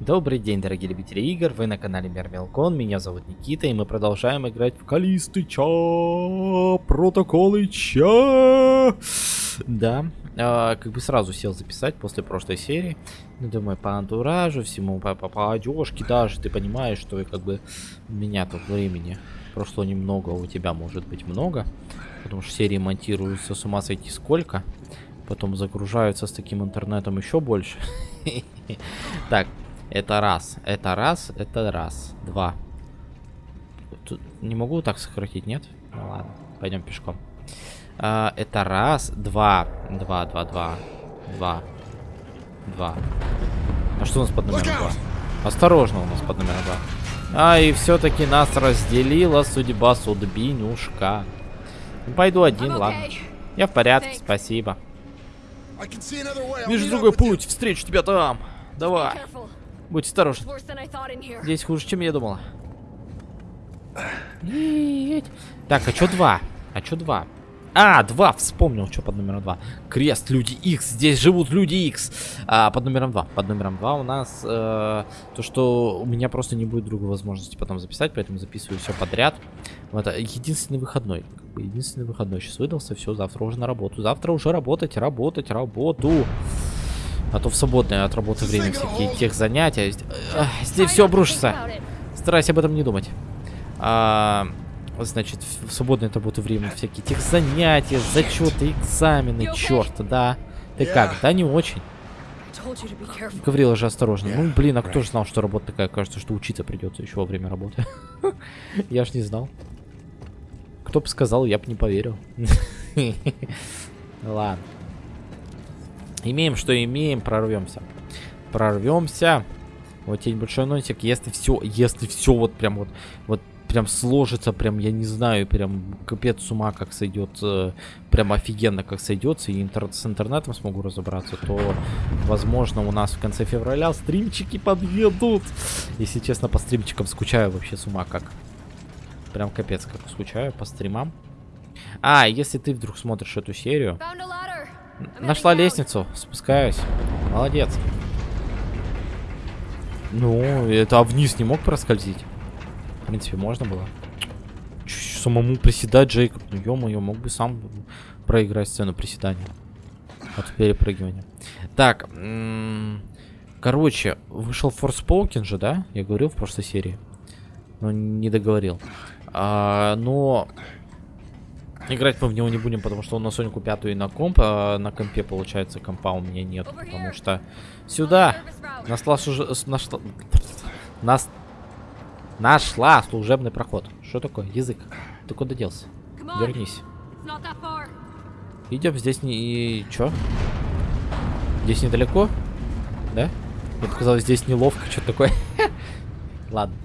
Добрый день, дорогие любители игр, вы на канале Мермелкон, меня зовут Никита, и мы продолжаем играть в протоколы Ча. Да, э, как бы сразу сел записать после прошлой серии. Ну, думаю, по антуражу, всему, по, по, по одежке даже, ты понимаешь, что как бы у меня тут времени прошло немного, у тебя может быть много. Потому что серии монтируются с ума сойти сколько. Потом загружаются с таким интернетом еще больше. Так, это раз. Это раз, это раз. Два. Тут не могу так сократить, нет? Ну ладно, пойдем пешком. А, это раз, два. Два, два, два. Два. Два. А что у нас под номером два? Осторожно у нас под номером два. А, и все-таки нас разделила судьба судьбинюшка. Пойду один, ладно. Я в порядке, спасибо. Вижу другой путь, встречу тебя там. Давай. Будь осторожен. Здесь хуже, чем я думала. Так, а что два? А что два? А, два, вспомнил, что под номером два. Крест, люди X, здесь живут люди X. А, под номером два. Под номером два у нас э, то, что у меня просто не будет другой возможности потом записать, поэтому записываю все подряд. Вот, единственный выходной. Единственный выходной сейчас выдался, все, завтра уже на работу. Завтра уже работать, работать, работу. А то в свободное от работы время всякие тех занятия. Здесь все обрушится. Старайся об этом не думать. А, значит, в свободное от работы время всякие тех занятия, зачеты, экзамены, черт, да. Ты как? Да не очень. Говорила же осторожно. Ну, блин, а кто же знал, что работа такая? Кажется, что учиться придется еще во время работы. Я ж не знал. Кто бы сказал, я бы не поверил. Ладно. Имеем, что имеем, прорвемся. Прорвемся. Вот тень большой носик. Если все, если все вот прям вот, вот прям сложится, прям, я не знаю, прям капец с ума как сойдет, э, прям офигенно как сойдется, и интер с интернетом смогу разобраться, то, возможно, у нас в конце февраля стримчики подъедут. Если честно, по стримчикам скучаю вообще с ума как. Прям капец как скучаю по стримам. А, если ты вдруг смотришь эту серию... Нашла лестницу, спускаюсь. Молодец. Ну, это а вниз не мог проскользить? В принципе, можно было. Самому приседать, Джейкоб. Ну, ё-моё, мог бы сам проиграть сцену приседания. От перепрыгивания. Так, короче, вышел Forspoken же, да? Я говорил в прошлой серии. Но не договорил. А, но Играть мы в него не будем, потому что он на Сонику пятую и на комп, а на компе, получается, компа у меня нет, потому что сюда нашла, уже нашла, нас, нашла служебный проход. Что такое? Язык. Ты куда делся? Вернись. Идем, здесь не... И... Чё? Здесь недалеко? Да? Мне показалось, здесь неловко, что такое. Ладно.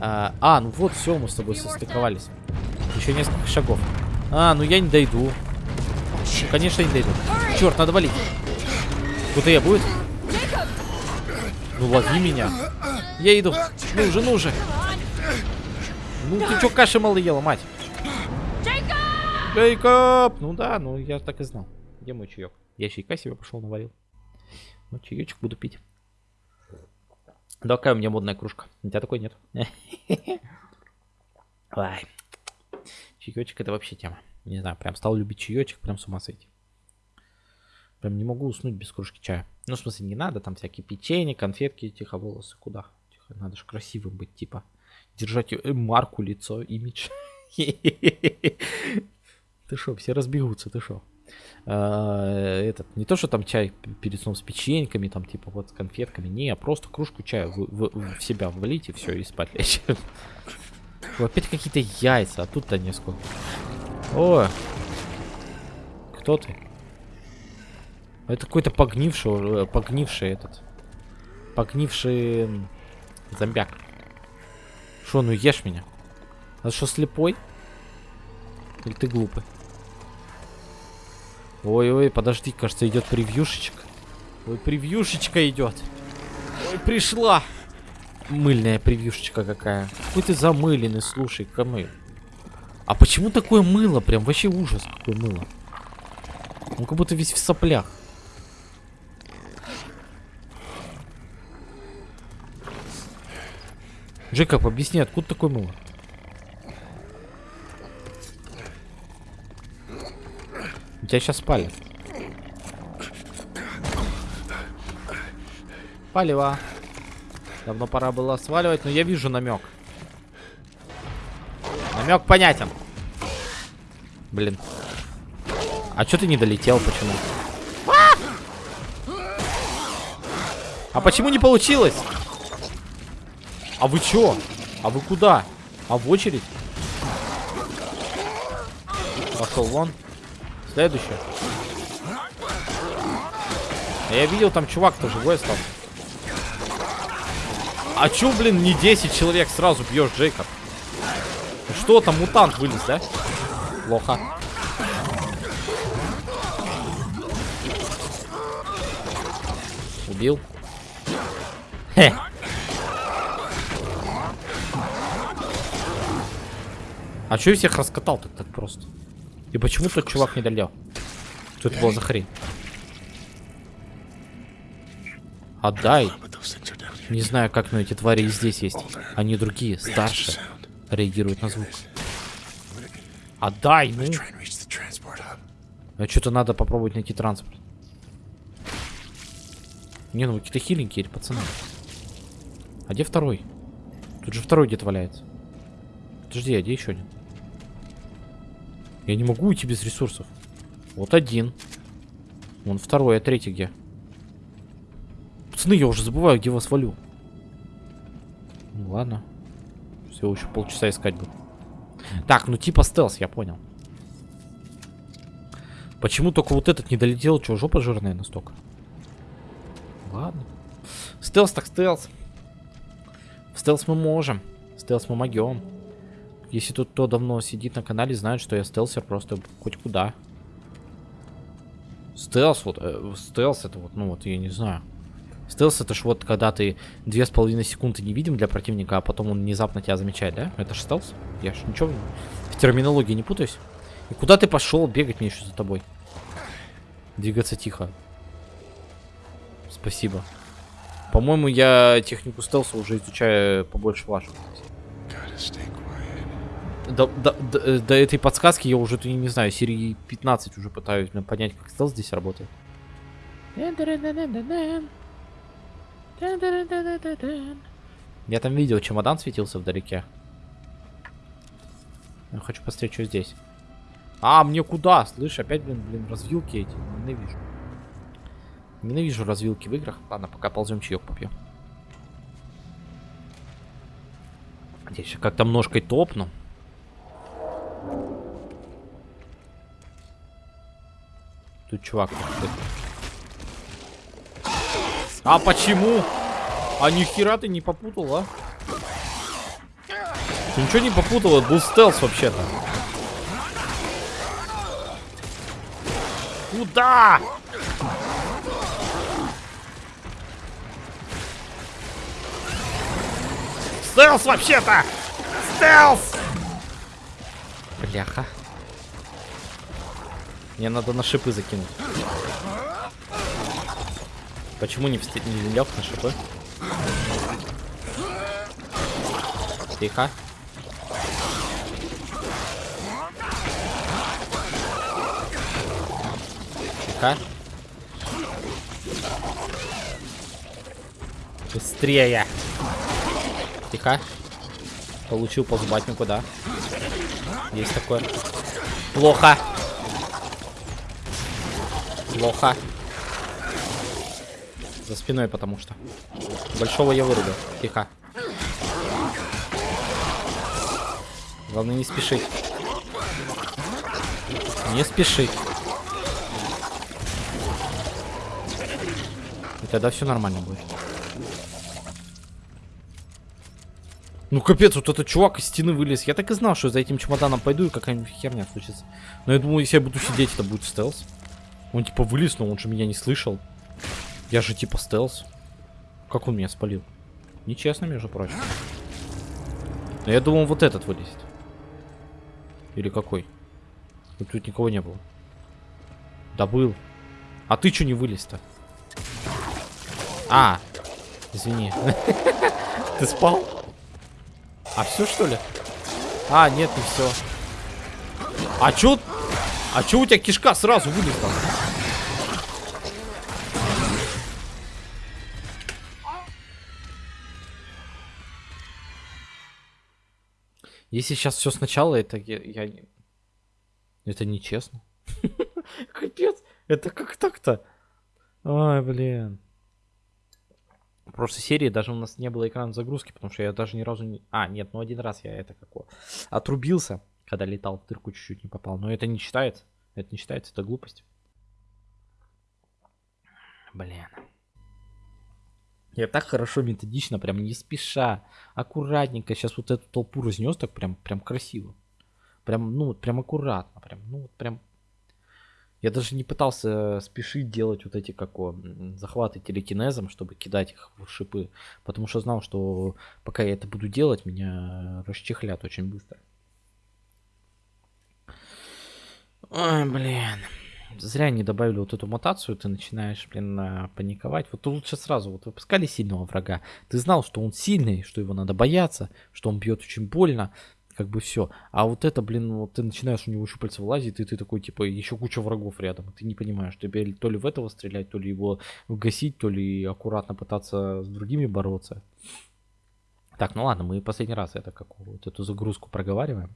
А, ну вот, все, мы с тобой состыковались. Еще несколько шагов. А, ну я не дойду. Конечно, не дойду. Черт, надо валить. Кто-то я будет? Ну лови меня. Я иду. Ну же, ну же. Ну ты что, каши мало ела, мать? Джейкоб! Ну да, ну я так и знал. Где мой чаек? Я чайка себе пошел наварил. Ну, чаечек буду пить. Да, какая у меня модная кружка. У тебя такой нет. Чаечек это вообще тема. Не знаю, прям стал любить чаечек, прям с ума сойти. Прям не могу уснуть без кружки чая. Ну, в смысле, не надо, там всякие печенье, конфетки, тихо, волосы, куда? Тихо, надо же красивым быть, типа. Держать э, марку, лицо, имидж. Ты шо, все разбегутся, ты шо? А, этот, не то, что там чай перед сном с печеньками, там, типа, вот с конфетками, не, просто кружку чая в себя влить и все, и спать лечь. Опять какие-то яйца, а тут-то несколько. О! Кто ты? Это какой-то погнивший, э, погнивший этот. Погнивший зомбяк. Шо, ну ешь меня. А что, слепой? Или ты глупый? Ой-ой, подожди, кажется, идет превьюшечка. Ой, превьюшечка идет. Ой, пришла мыльная превьюшечка какая. Какой ты замыленный, слушай, камы. А почему такое мыло? Прям вообще ужас, какое мыло. Он как будто весь в соплях. Джекоб, объясни, откуда такой мыло? Тебя сейчас спалят. Палево. Давно пора было сваливать, но я вижу намек. Намек понятен. Блин. А что ты не долетел? Почему? А почему не получилось? А вы чё? А вы куда? А в очередь? Пошел вон. Следующее. Я видел, там чувак-то живой остался. А чё, блин, не 10 человек сразу бьешь, Джейкоб? Что там, мутант вылез, да? Плохо. Убил. Хе. А чё я всех раскатал так так просто? И почему тот чувак не долел? Что это было за хрень? Отдай. Не знаю, как, но эти твари и здесь есть. Они другие, старше. Реагируют на звук. Отдай, ну. А что-то надо попробовать найти транспорт. Не, ну какие-то хиленькие пацаны. А где второй? Тут же второй где-то валяется. Подожди, а где еще один? Я не могу уйти без ресурсов. Вот один. Вон второй, а третий где? Пацаны, я уже забываю, где вас валю. Ну ладно. Все, еще полчаса искать буду. Так, ну типа стелс, я понял. Почему только вот этот не долетел? Че, жопа жирная настолько? Ладно. Стелс так стелс. В стелс мы можем. Стелс мы могем. Если тут кто давно сидит на канале, знает, что я стелсер просто хоть куда. Стелс, вот, э, стелс это вот, ну вот, я не знаю. Стелс это ж вот когда ты две с половиной секунды не видим для противника, а потом он внезапно тебя замечает, да? Это ж стелс? Я ж ничего в терминологии не путаюсь. И куда ты пошел? Бегать мне еще за тобой. Двигаться тихо. Спасибо. По-моему, я технику стелса уже изучаю побольше вашего. До, до, до, до этой подсказки я уже, не знаю, серии 15 уже пытаюсь понять, как стелс здесь работает. Я там видел, чемодан светился вдалеке. Я хочу посмотреть, что здесь. А, мне куда? Слышь, опять, блин, блин, развилки эти. Ненавижу. Ненавижу развилки в играх. Ладно, пока ползем чаек попьем. Здесь как-то ножкой топну. Тут чувак. А почему? А нихера ты не попутал, а? Ты ничего не попутал, это был стелс вообще-то. Куда? Стелс вообще-то! Стелс! Бляха. Мне надо на шипы закинуть. Почему не, вст... не лег на шипы? Тихо. Тихо. Быстрее. Тихо. Получил по зубатнику, да. Есть такое. Плохо. Плохо. За спиной, потому что. Большого я вырубил. Тихо. Главное не спешить. Не спешить. И тогда все нормально будет. Ну капец, вот этот чувак из стены вылез. Я так и знал, что за этим чемоданом пойду и какая-нибудь херня случится. Но я думал, если я буду сидеть, это будет стелс. Он типа вылез, но он же меня не слышал. Я же типа стелс. Как он меня спалил? Нечестно, между прочим. Но я думал, вот этот вылезет. Или какой? И тут никого не было. Да был. А ты что не вылез-то? А, извини. Ты спал? А все что ли? А, нет, не все. А чё? А чё у тебя кишка сразу вылезла? Если сейчас все сначала, это я, это нечестно. Капец, это как так-то? Ой, блин. В прошлой серии даже у нас не было экрана загрузки, потому что я даже ни разу не... А, нет, ну один раз я это как его, отрубился, когда летал в дырку чуть-чуть не попал. Но это не считается. Это не считается, это глупость. Блин. Я так хорошо, методично, прям не спеша, аккуратненько сейчас вот эту толпу разнес, так прям, прям красиво. Прям, ну, прям аккуратно, прям, ну, вот прям. Я даже не пытался спешить делать вот эти, как м, захваты телекинезом, чтобы кидать их в шипы, потому что знал, что пока я это буду делать, меня расчехлят очень быстро. Ой, блин. Зря не добавили вот эту мутацию, ты начинаешь, блин, а, паниковать. Вот лучше сразу, вот выпускали сильного врага. Ты знал, что он сильный, что его надо бояться, что он бьет очень больно, как бы все. А вот это, блин, вот ты начинаешь у него щупальца вылазить, и ты такой, типа, еще куча врагов рядом. Ты не понимаешь, тебе то ли в этого стрелять, то ли его гасить, то ли аккуратно пытаться с другими бороться. Так, ну ладно, мы последний раз это как вот эту загрузку проговариваем.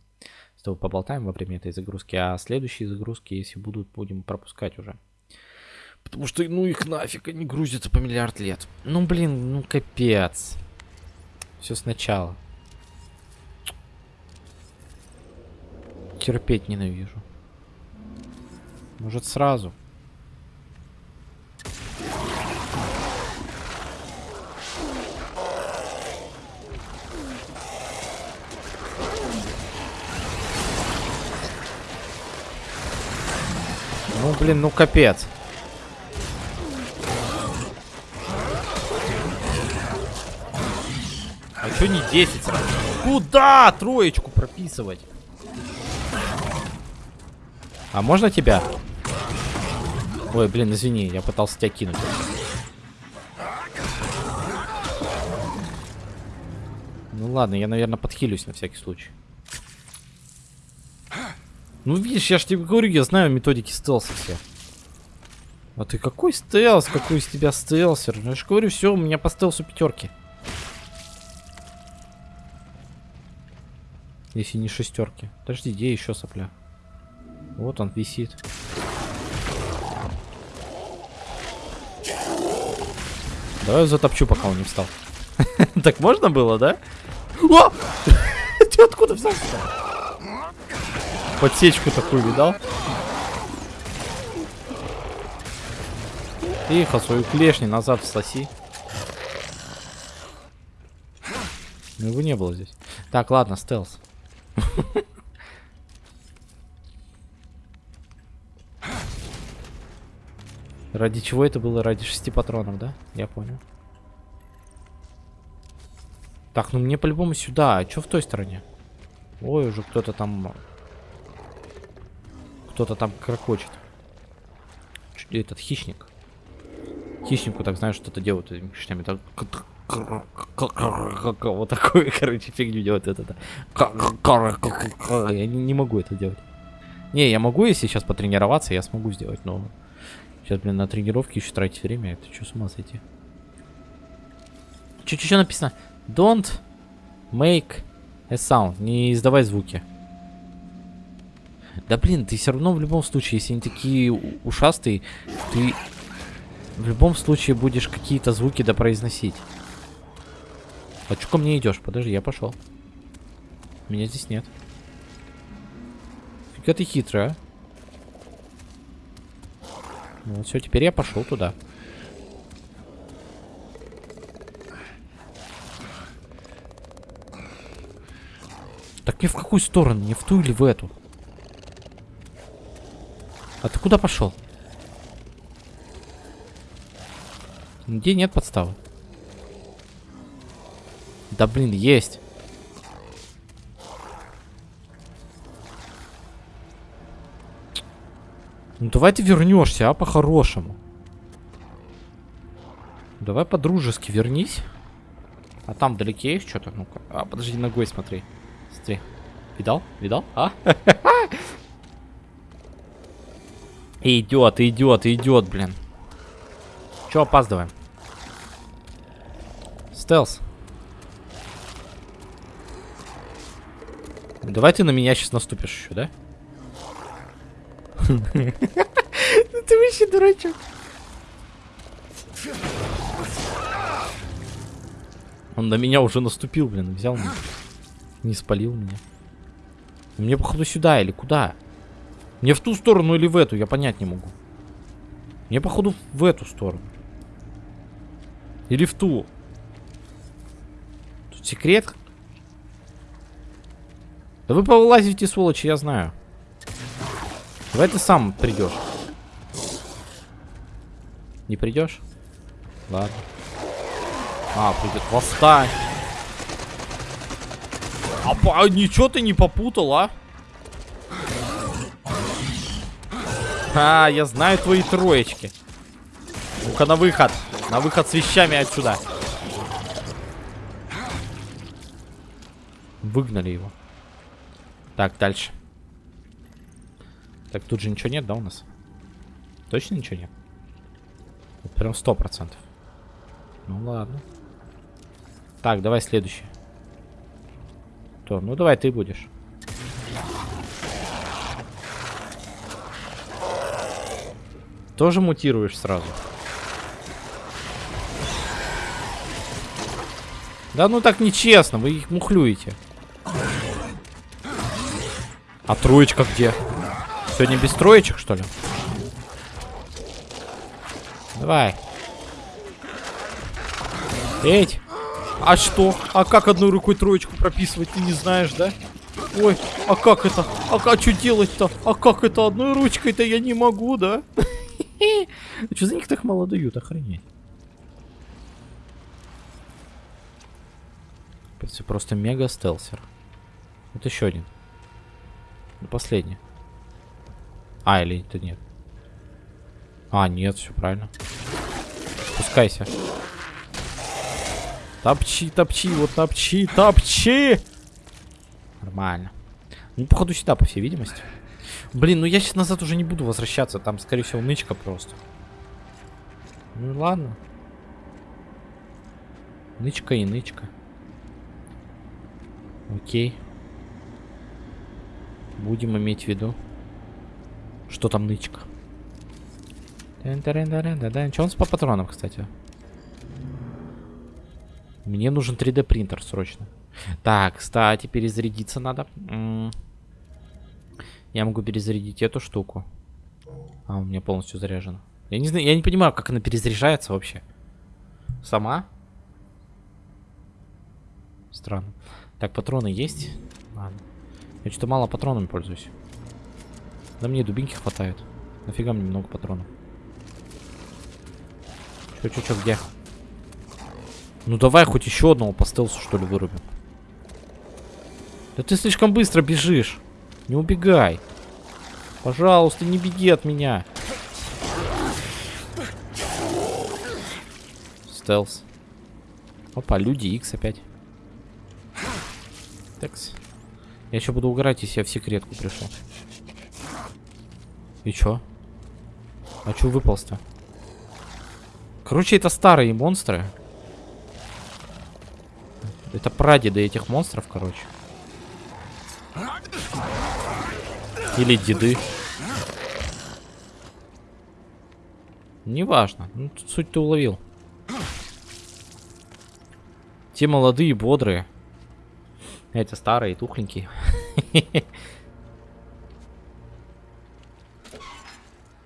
Тобой поболтаем во время этой загрузки, а следующие загрузки, если будут, будем пропускать уже. Потому что, ну их нафиг, они грузятся по миллиард лет. Ну блин, ну капец. Все сначала. Терпеть ненавижу. Может сразу? Ну блин, ну капец. А чё не 10 сразу? Куда троечку прописывать? А можно тебя? Ой, блин, извини, я пытался тебя кинуть. Ну ладно, я, наверное, подхилюсь на всякий случай. Ну видишь, я ж тебе говорю, я знаю методики стелса все. А ты какой стелс? Какой из тебя стелсер? Я же говорю, все, у меня по стелсу пятерки. Если не шестерки. Подожди, где еще сопля? Вот он висит. Давай я затопчу, пока он не встал. Так можно было, да? Ты откуда взялся? Подсечку такую видал? Тихо, свою клешню назад всоси. Ну его не было здесь. Так, ладно, стелс. Ради чего это было? Ради шести патронов, да? Я понял. Так, ну мне по-любому сюда. А что в той стороне? Ой, уже кто-то там... Кто-то там крокочет. Этот хищник. Хищнику так, знаешь, что-то делают этими. Так... Вот такую, короче, фигню делает это. Я не могу это делать. Не, я могу, если сейчас потренироваться, я смогу сделать, но... Сейчас, блин, на тренировке еще тратить время. Это что, с ума сойти? Че написано? Don't make a sound. Не издавай звуки. Да блин, ты все равно в любом случае, если они такие ушастые, ты в любом случае будешь какие-то звуки допроизносить. А чё ко мне идешь? Подожди, я пошел. Меня здесь нет. Фига ты хитрый, а? Ну все, теперь я пошел туда. Так мне в какую сторону? Не в ту или в эту? А ты куда пошел? Где нет подставы? Да блин, есть. Ну давай ты вернешься, а по-хорошему. Давай по-дружески вернись. А там вдалеке есть что-то? Ну-ка. А, подожди, ногой смотри. Смотри. Видал? Видал? А? Идет, идет, идет, блин. Че опаздываем? Стелс. Давай ты на меня сейчас наступишь еще, да? Ты вообще дурачок. Он на меня уже наступил, блин, взял меня. Не спалил меня. Мне, походу, сюда или куда? Мне в ту сторону или в эту, я понять не могу. Мне, походу, в эту сторону. Или в ту. Тут секрет? Да вы повылазите, сволочи, я знаю. Давай ты сам придешь. Не придешь? Ладно. А, придет. Восстань. А, ничего ты не попутал, а? А, я знаю твои троечки. Ну-ка на выход. На выход с вещами отсюда. Выгнали его. Так, дальше. Так, тут же ничего нет, да, у нас? Точно ничего нет? Прям сто процентов. Ну ладно. Так, давай следующий. То, ну давай ты будешь. Тоже мутируешь сразу. Да ну так нечестно, вы их мухлюете. А троечка где? Сегодня без троечек, что ли? Давай. Эть! А что? А как одной рукой троечку прописывать, ты не знаешь, да? Ой, а как это? А, а что делать-то? А как это одной ручкой-то я не могу, да? Что за них так мало дают, охренеть? Это просто мега стелсер. Вот еще один. Ну, последний. А, или это нет? А, нет, все правильно. Спускайся. Топчи, топчи, вот топчи, топчи! Нормально. Ну, походу, сюда, по всей видимости. Блин, ну я сейчас назад уже не буду возвращаться. Там, скорее всего, нычка просто. Ну ладно. Нычка и нычка. Окей. Будем иметь в виду. Что там нычка? Что у нас по патронам, кстати? Мне нужен 3D принтер срочно. Так, кстати, перезарядиться надо. Я могу перезарядить эту штуку. А, у меня полностью заряжено. Я не знаю, я не понимаю, как она перезаряжается вообще. Сама? Странно. Так, патроны есть? Ладно. Я что-то мало патронами пользуюсь. Да мне дубинки хватает. Нафига мне много патронов? Чё, где? Ну давай хоть еще одного по стелсу, что ли, вырубим. Да ты слишком быстро бежишь. Не убегай. Пожалуйста, не беги от меня. Стелс. Опа, люди X опять. Такс. Я еще буду угорать, если я в секретку пришел. И чё? А чё выполз-то? Короче, это старые монстры. Это прадеды этих монстров, короче. Или деды. Неважно. Ну, суть ты уловил. Те молодые, бодрые. Эти старые, тухленькие.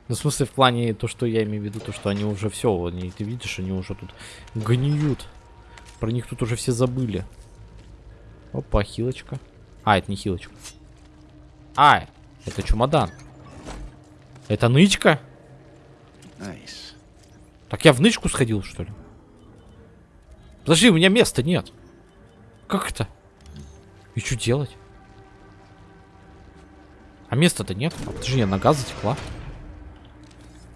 Ну, в смысле, в плане то, что я имею в виду, то, что они уже все, они, ты видишь, они уже тут гниют. Про них тут уже все забыли. Опа, хилочка. А, это не хилочка. А, это чемодан. Это нычка? Nice. Так я в нычку сходил, что ли? Подожди, у меня места нет. Как это? И что делать? А места-то нет. А, подожди, я нога затекла.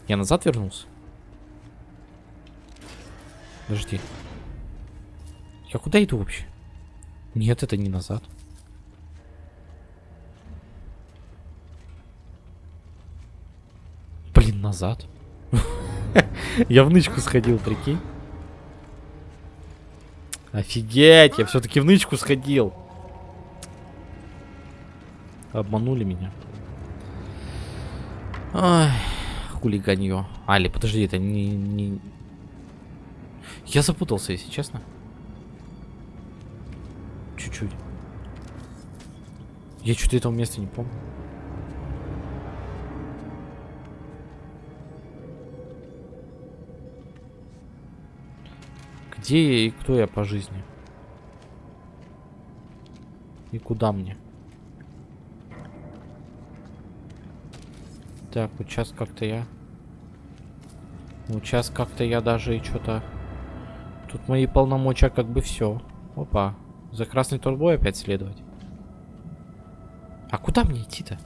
Я назад вернулся? Подожди. Я куда иду вообще? Нет, это не назад. Блин, назад. Я в нычку сходил, прикинь. Офигеть, я все-таки в нычку сходил. Обманули меня. Ай, хулиганье. Али, подожди, это не, не... Я запутался, если честно. Чуть-чуть. Я что-то этого места не помню. Где я и кто я по жизни? И куда мне? Так, вот сейчас как-то я... Вот сейчас как-то я даже и что-то... Тут мои полномочия как бы все. Опа. За красной турбой опять следовать. А куда мне идти-то?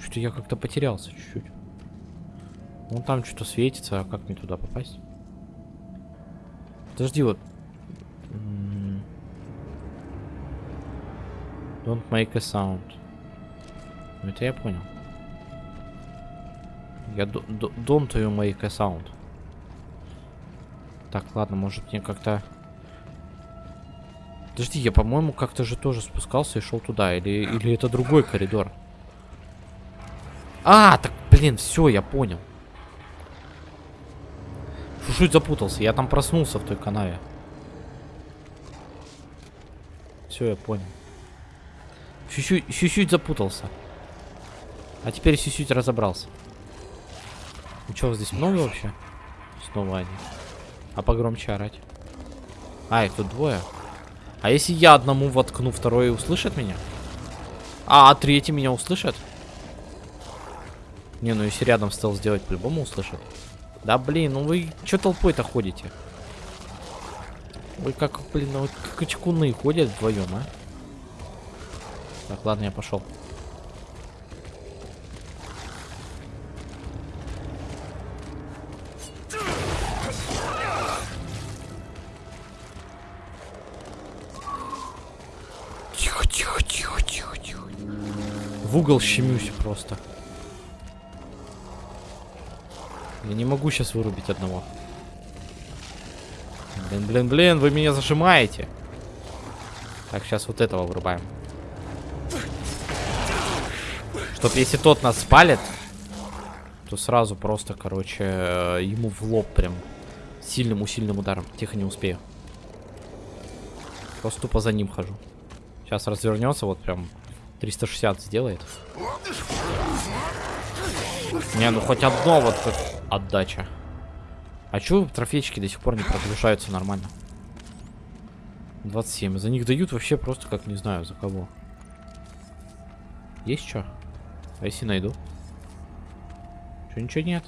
Что-то я как-то потерялся чуть-чуть. Вон там что-то светится, а как мне туда попасть? Подожди, вот. Don't make a sound. Ну, это я понял. Я don't you make a sound. Так, ладно, может мне как-то... Подожди, я, по-моему, как-то же тоже спускался и шел туда. Или, или это другой коридор? А, так, блин, все, я понял. Чуть-чуть запутался. Я там проснулся в той канаве. Все, я понял. Чуть-чуть запутался. А теперь чуть-чуть разобрался. Ну что, здесь много вообще? Снова они. А погромче орать. А, их тут двое. А если я одному воткну, второй услышит меня? А, а третий меня услышит? Не, ну если рядом стал сделать, по-любому услышит. Да блин, ну вы что толпой-то ходите? Вы как, блин, ну как очкуны ходят вдвоем, а? Так, ладно, я пошел. Тихо, тихо, тихо, тихо, тихо. В угол щемюсь просто. Я не могу сейчас вырубить одного. Блин, блин, блин, вы меня зажимаете. Так, сейчас вот этого вырубаем. Чтоб если тот нас спалит, то сразу просто, короче, э, ему в лоб прям сильным-усильным ударом. Тихо, не успею. Просто тупо за ним хожу. Сейчас развернется, вот прям 360 сделает. Не, ну хоть одно вот отдача. А чё трофейчики до сих пор не прогружаются нормально? 27. За них дают вообще просто как не знаю за кого. Есть что? А если найду? Что, ничего нет?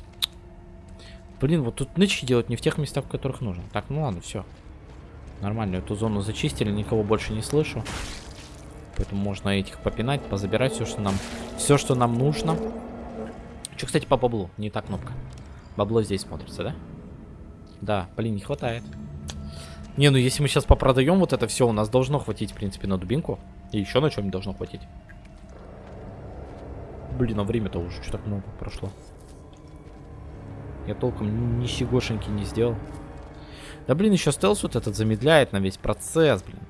Блин, вот тут нычки делать не в тех местах, в которых нужно. Так, ну ладно, все. Нормально, эту зону зачистили, никого больше не слышу. Поэтому можно этих попинать, позабирать все, что нам, все, что нам нужно. Что, кстати, по баблу? Не та кнопка. Бабло здесь смотрится, да? Да, блин, не хватает. Не, ну если мы сейчас попродаем вот это все, у нас должно хватить, в принципе, на дубинку. И еще на чем должно хватить. Блин, а время-то уже что так много прошло. Я толком ни сигошеньки не сделал. Да блин, еще стелс вот этот замедляет на весь процесс, блин.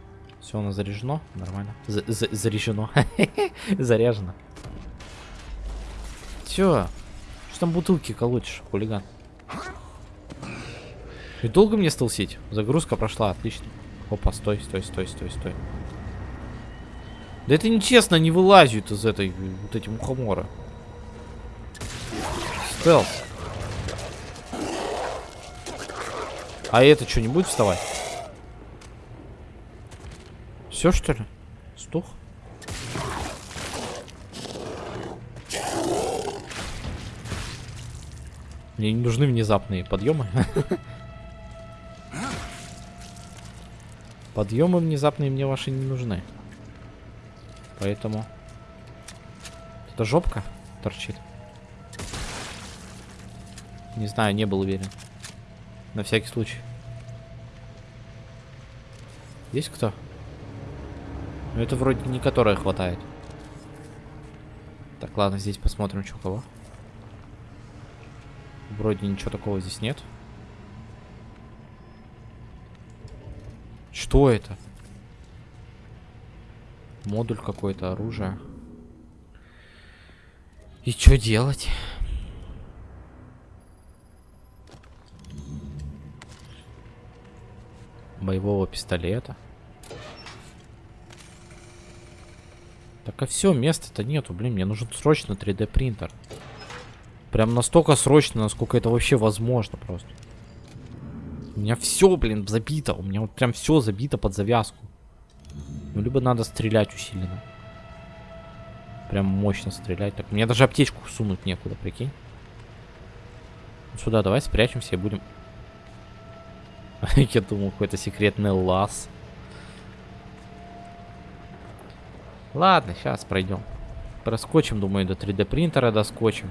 Все, оно заряжено. Нормально. За -за Заряжено. Заряжено. Все. Там бутылки колотишь, хулиган? И долго мне стелсить? Загрузка прошла, отлично. Опа, стой, стой, стой, стой, стой. Да это нечестно, не вылазит из этой, вот эти мухомора. Стелс. А это что, не будет вставать? Все, что ли? Стух? Мне не нужны внезапные подъемы. Подъемы внезапные мне ваши не нужны. Поэтому... Это жопка торчит. Не знаю, не был уверен. На всякий случай. Есть кто? Ну, это вроде не которая хватает. Так, ладно, здесь посмотрим, что кого. Вроде ничего такого здесь нет. Что это? Модуль какой-то, оружие. И что делать? Боевого пистолета. Так а все, места-то нету, блин, мне нужен срочно 3D принтер. Прям настолько срочно, насколько это вообще возможно просто. У меня все, блин, забито. У меня вот прям все забито под завязку. Ну, либо надо стрелять усиленно. Прям мощно стрелять. Так, мне даже аптечку сунуть некуда, прикинь. Сюда давай спрячемся и будем... Я думал, какой-то секретный лаз. Ладно, сейчас пройдем. Проскочим, думаю, до 3D принтера доскочим.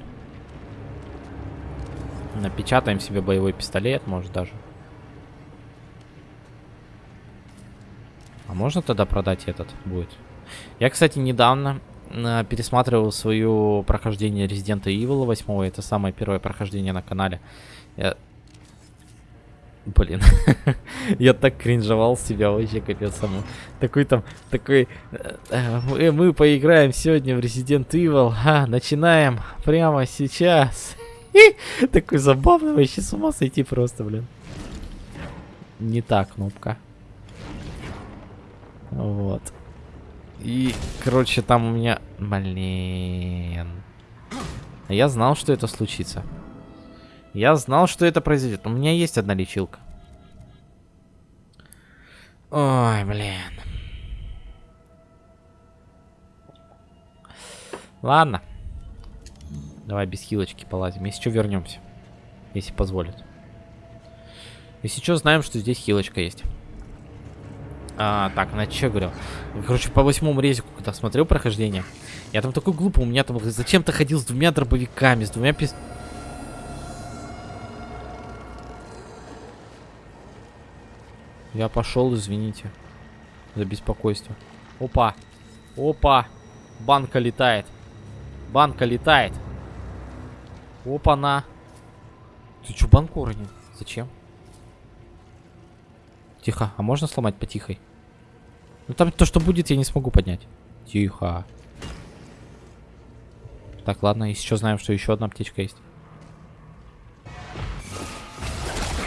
Напечатаем себе боевой пистолет, может даже. А можно тогда продать этот будет? Я, кстати, недавно э, пересматривал свое прохождение Resident Evil 8. Это самое первое прохождение на канале. Я... Блин, я так кринжевал себя вообще капец саму. Такой там, такой, э, э, мы поиграем сегодня в Resident Evil, а, начинаем прямо сейчас. Такой забавный, вообще с ума сойти просто, блин. Не та кнопка. Вот. И, короче, там у меня... Блин. Я знал, что это случится. Я знал, что это произойдет. У меня есть одна лечилка. Ой, блин. Ладно. Давай без хилочки полазим. Если что, вернемся. Если позволит. Если что, знаем, что здесь хилочка есть. А, так, на что говорил? Короче, по восьмому резику, когда смотрел прохождение, я там такой глупый, у меня там зачем-то ходил с двумя дробовиками, с двумя пис... Я пошел, извините. За беспокойство. Опа. Опа. Банка летает. Банка летает. Опа-на. Ты чё банку уронил? Зачем? Тихо. А можно сломать потихой? Ну там то, что будет, я не смогу поднять. Тихо. Так, ладно, что, знаем, что еще одна аптечка есть.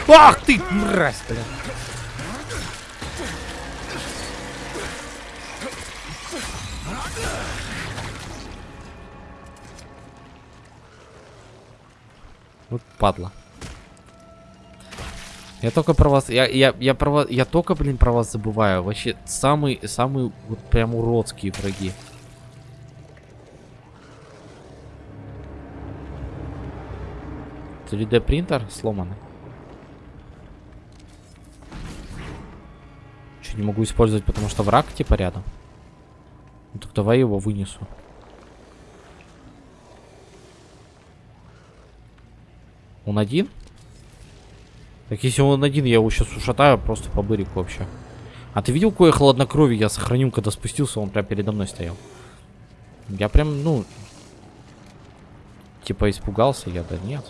Ах ты, мразь, блин. Вот падла. Я только про вас, я, я, я про вас, я только, блин, про вас забываю. Вообще, самый, самый, вот прям уродские враги. Три d принтер сломанный. Что, не могу использовать, потому что враг типа рядом? Ну так давай его вынесу. Он один? Так если он один, я его сейчас ушатаю просто по бырику вообще. А ты видел, какое хладнокровие я сохранил, когда спустился, он прям передо мной стоял. Я прям, ну... Типа испугался я, да нет.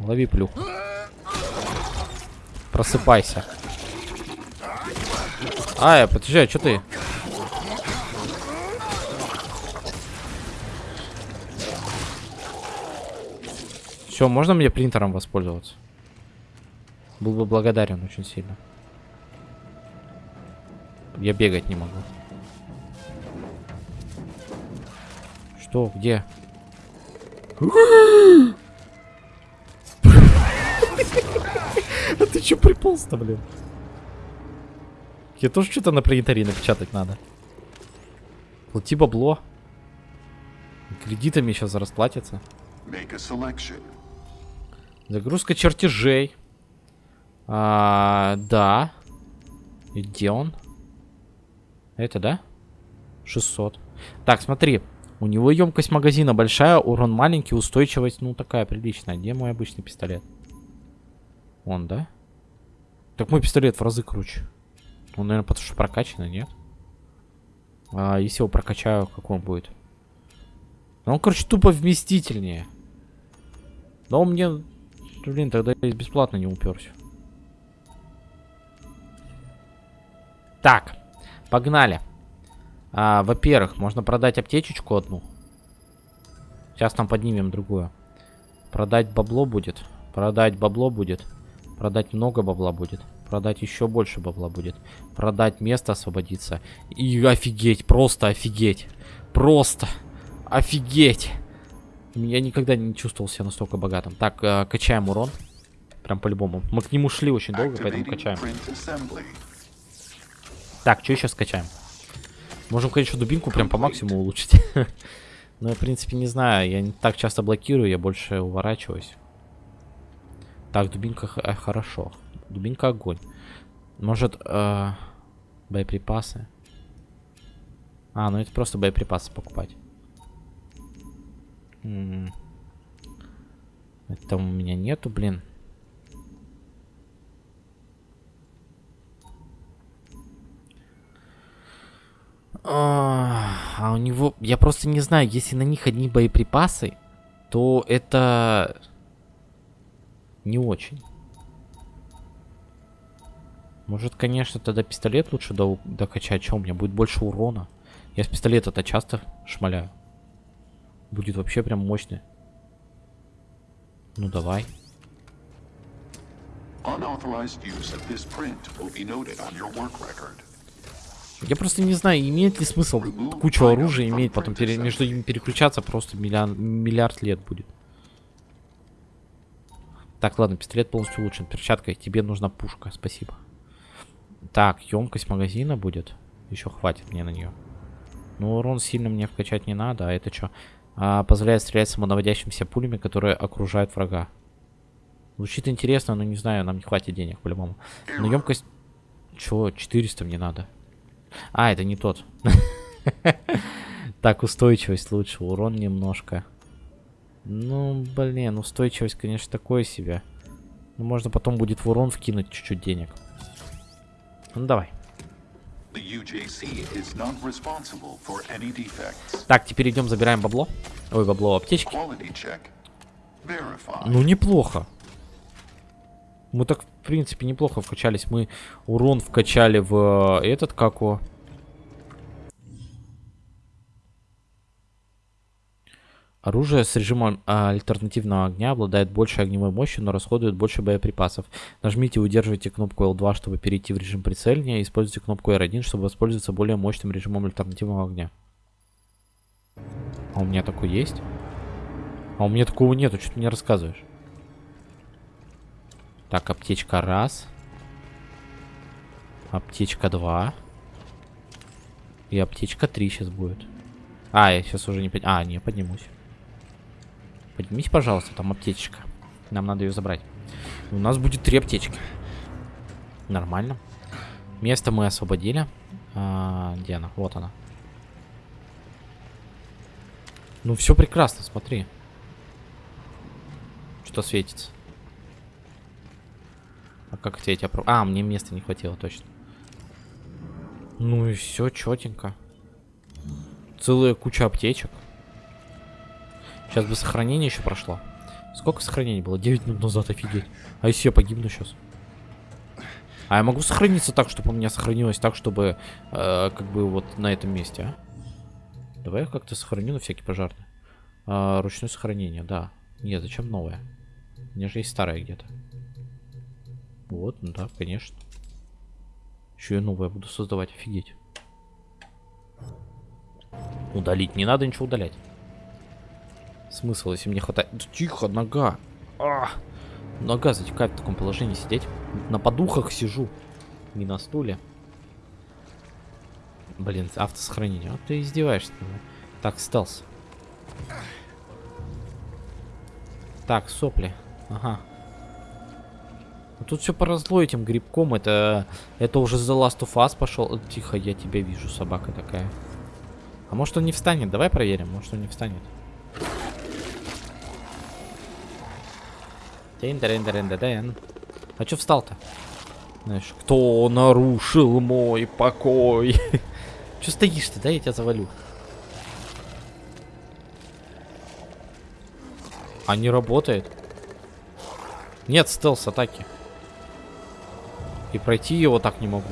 Лови плюху. Просыпайся. Ай, а что ты? Все, можно мне принтером воспользоваться? Был бы благодарен очень сильно. Я бегать не могу. Что? Где? А ты че приполз-то, блин? Я тоже что-то на принтере напечатать надо. Плати бабло. Кредитами сейчас расплатятся. Загрузка чертежей. А, да. Где он? Это, да? 600. Так, смотри. У него емкость магазина большая, урон маленький, устойчивость, ну, такая приличная. Где мой обычный пистолет? Он, да? Так мой пистолет в разы круче. Он, наверное, потому что прокачанный, нет? А если его прокачаю, как он будет? Он, короче, тупо вместительнее. Но он мне... Блин, тогда я бесплатно не уперся. Так, погнали. А, Во-первых, можно продать аптечечку одну. Сейчас там поднимем другую. Продать бабло будет. Продать бабло будет. Продать много бабла будет. Продать еще больше бабла будет. Продать место освободиться. И офигеть, просто офигеть. Просто офигеть. Я никогда не чувствовал себя настолько богатым. Так, э, качаем урон. Прям по-любому. Мы к нему шли очень долго, поэтому качаем. Так, что еще скачаем? Можем, конечно, дубинку прям по максимуму улучшить. Но я, в принципе, не знаю. Я не так часто блокирую, я больше уворачиваюсь. Так, дубинка э, хорошо. Дубинка огонь. Может, э, боеприпасы? А, ну это просто боеприпасы покупать. М это у меня нету, блин. А, а у него... Я просто не знаю, если на них одни боеприпасы, то это... Не очень. Может, конечно, тогда пистолет лучше до докачать. Что, у меня будет больше урона? Я с пистолета-то часто шмаляю. Будет вообще прям мощный. Ну, давай. Я просто не знаю, имеет ли смысл кучу оружия иметь, потом пере, между ними переключаться просто миллиард, миллиард лет будет. Так, ладно, пистолет полностью улучшен. Перчатка, тебе нужна пушка, спасибо. Так, емкость магазина будет. Еще хватит мне на нее. Ну, урон сильно мне вкачать не надо, а это что? А, позволяет стрелять самонаводящимся пулями, которые окружают врага. Звучит интересно, но не знаю, нам не хватит денег по-любому. Но емкость... Чего? 400 мне надо. А, это не тот. Так, устойчивость лучше, урон немножко. Ну, блин, устойчивость, конечно, такое себе. Ну, можно потом будет в урон вкинуть чуть-чуть денег. Ну, давай. Так, теперь идем, забираем бабло. Ой, бабло, аптечки. Ну, неплохо. Мы так, в принципе, неплохо вкачались. Мы урон вкачали в э, этот, как его... Оружие с режимом а, альтернативного огня обладает большей огневой мощью, но расходует больше боеприпасов. Нажмите и удерживайте кнопку L2, чтобы перейти в режим прицеливания, используйте кнопку R1, чтобы воспользоваться более мощным режимом альтернативного огня. А у меня такой есть? А у меня такого нету, что ты мне рассказываешь? Так, аптечка раз. Аптечка два. И аптечка три сейчас будет. А, я сейчас уже не... Под... А, не, поднимусь. Поднимись, пожалуйста, там аптечка. Нам надо ее забрать. У нас будет три аптечки. Нормально. Место мы освободили. А, где она? Вот она. Ну, все прекрасно, смотри. Что светится? А как это я тебя... А, мне места не хватило, точно. Ну и все, четенько. Целая куча аптечек. Сейчас бы сохранение еще прошло. Сколько сохранений было? 9 минут назад, офигеть. А если я погибну сейчас? А я могу сохраниться так, чтобы у меня сохранилось так, чтобы э, как бы вот на этом месте, а? Давай я как-то сохраню на всякий пожарный. А, ручное сохранение, да. Нет, зачем новое? У меня же есть старое где-то. Вот, ну да, конечно. Еще я новое буду создавать, офигеть. Удалить, не надо ничего удалять. Смысл, если мне хватает... Тихо, нога. А! Нога затекает в таком положении сидеть. На подухах сижу. Не на стуле. Блин, автосохранение. А ты издеваешься. Так, стелс. Так, сопли. Ага. Ну, тут все поросло этим грибком. Это, это уже The Last of Us пошел. Тихо, я тебя вижу, собака такая. А может он не встанет? Давай проверим. Может он не встанет. А что встал-то? Знаешь, кто нарушил мой покой? Че стоишь ты, да? Я тебя завалю. А не работает? Нет стелс-атаки. И пройти его так не могу.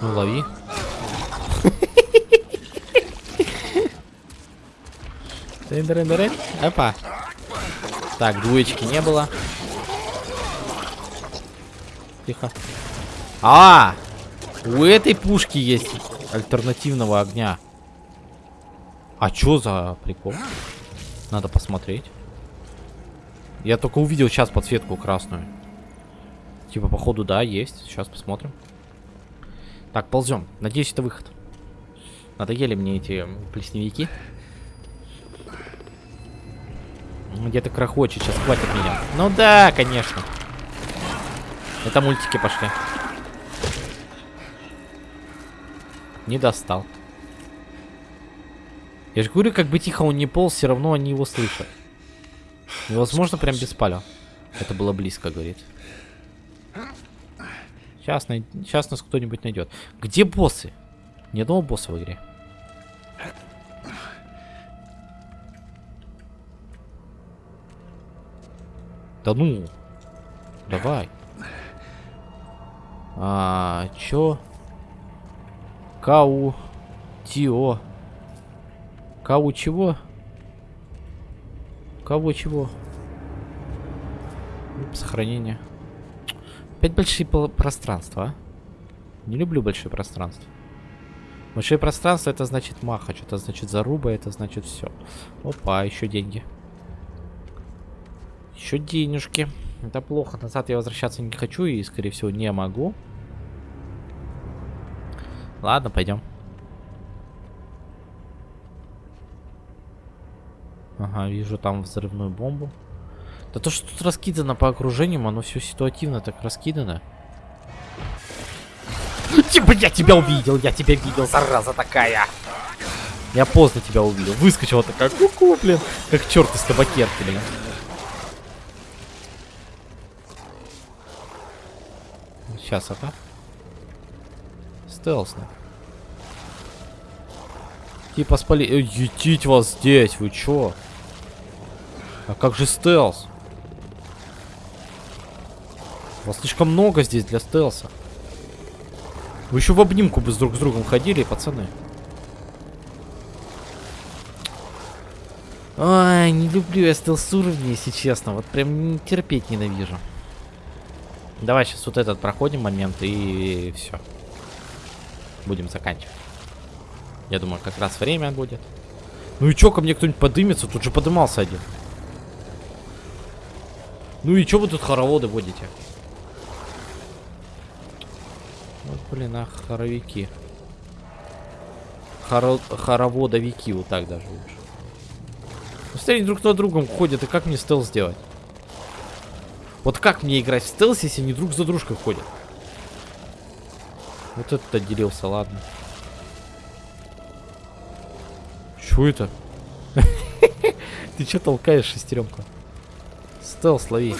Ну, лови. Опа. Так, двоечки не было. Тихо. А! У этой пушки есть альтернативного огня. А чё за прикол? Надо посмотреть. Я только увидел сейчас подсветку красную. Типа, походу, да, есть. Сейчас посмотрим. Так, ползем. Надеюсь, это выход. Надоели мне эти плесневики. Где-то крохочет, сейчас хватит меня. Ну да, конечно. Это мультики пошли. Не достал. Я же говорю, как бы тихо он не полз, все равно они его слышат. Невозможно прям без паля. Это было близко, говорит. Сейчас, най... Сейчас нас кто-нибудь найдет. Где боссы? Ни одного босса в игре. Да ну. Давай. А, чё? Кау. Тио. Кау чего? Кого чего? Сохранение. Опять большие пространства, а? Не люблю большое пространство. Большое пространство это значит маха, что-то значит заруба, это значит все. Опа, еще деньги. Еще денежки. Это плохо. Назад я возвращаться не хочу и, скорее всего, не могу. Ладно, пойдем. Ага, вижу там взрывную бомбу. Да то, что тут раскидано по окружениям, оно все ситуативно так раскидано. Типа я тебя увидел, я тебя видел, зараза такая. Я поздно тебя увидел. Выскочила такая, ку-ку, блин. Как черт из табакерки, блин. Сейчас это. Стелсно. Типа спали... Э, вас здесь, вы чё? А как же стелс? Вас слишком много здесь для стелса. Вы еще в обнимку бы с друг с другом ходили, пацаны. Ай, не люблю я стелс уровни, если честно. Вот прям терпеть ненавижу. Давай сейчас вот этот проходим момент и все. Будем заканчивать. Я думаю, как раз время будет. Ну и чё, ко мне кто-нибудь подымется? Тут же подымался один. Ну и чё вы тут хороводы водите? Вот, блин, а хоровики. Хоро хороводовики, вот так даже лучше. Ну, смотри, друг на другом ходят, и как мне стелс сделать? Вот как мне играть в стелс, если они друг за дружкой ходят? Вот этот отделился, ладно. Чё это? Ты чё толкаешь, шестеренку? Стелс, лови.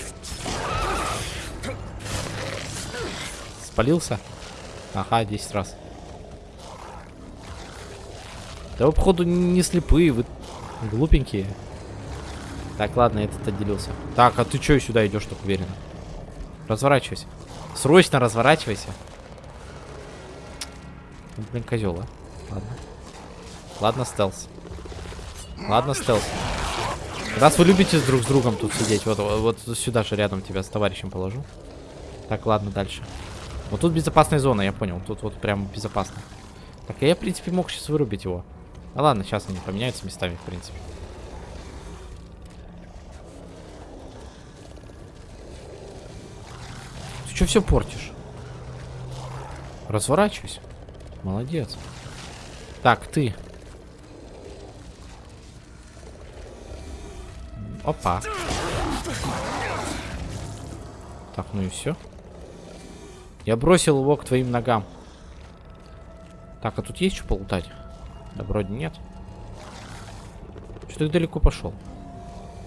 Спалился? Ага, 10 раз. Да вы, походу, не слепые, вы глупенькие. Так, ладно, этот отделился. Так, а ты чё сюда идешь так уверенно? Разворачивайся. Срочно разворачивайся. Ну, блин, козел, а. Ладно. Ладно, стелс. Ладно, стелс. Раз вы любите друг с другом тут сидеть, вот, вот сюда же рядом тебя с товарищем положу. Так, ладно, дальше. Вот тут безопасная зона, я понял. Тут вот прям безопасно. Так, я, в принципе, мог сейчас вырубить его. А ладно, сейчас они поменяются местами, в принципе. Что все портишь? Разворачивайся. Молодец. Так, ты. Опа. Так, ну и все. Я бросил его к твоим ногам. Так, а тут есть что полутать? Да вроде нет. Что ты далеко пошел?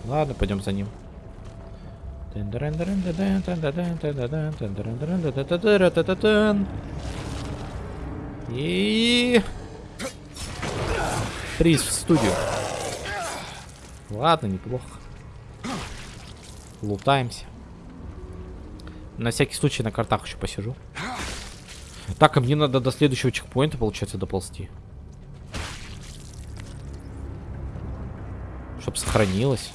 Ладно, пойдем за ним. И... Приз в студию. Ладно, неплохо. Лутаемся. На всякий случай на картах еще посижу. Так, а мне надо до следующего чекпоинта, получается, доползти. Чтоб сохранилось.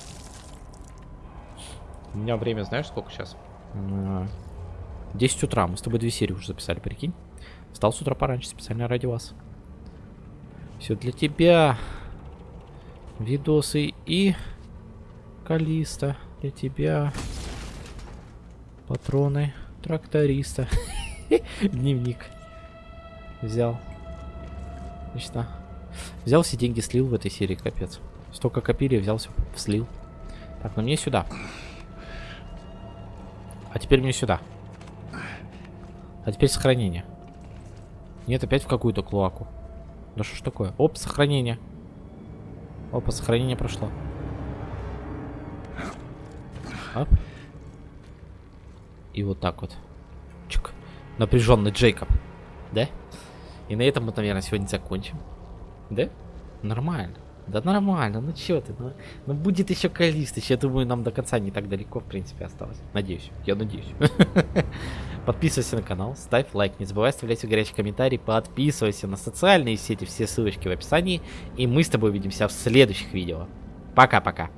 У меня время, знаешь, сколько сейчас? 10 утра. Мы с тобой две серии уже записали, прикинь. Встал с утра пораньше, специально ради вас. Все для тебя. Видосы и... Калиста для тебя. Патроны тракториста. Дневник. Взял. Отлично. Взял все деньги, слил в этой серии, капец. Столько копили, взял все, слил. Так, ну мне сюда. А теперь мне сюда. А теперь сохранение. Нет, опять в какую-то клоаку. Да что ж такое? Оп, сохранение. Опа, сохранение прошло. Оп. И вот так вот. Чук. Напряженный Джейкоб. Да? И на этом мы, наверное, сегодня закончим. Да? Нормально. Да нормально, ну чё ты, ну, ну будет еще Калистыч, я думаю, нам до конца не так далеко, в принципе, осталось. Надеюсь, я надеюсь. Подписывайся на канал, ставь лайк, не забывай оставлять горячий комментарий, подписывайся на социальные сети, все ссылочки в описании, и мы с тобой увидимся в следующих видео. Пока-пока.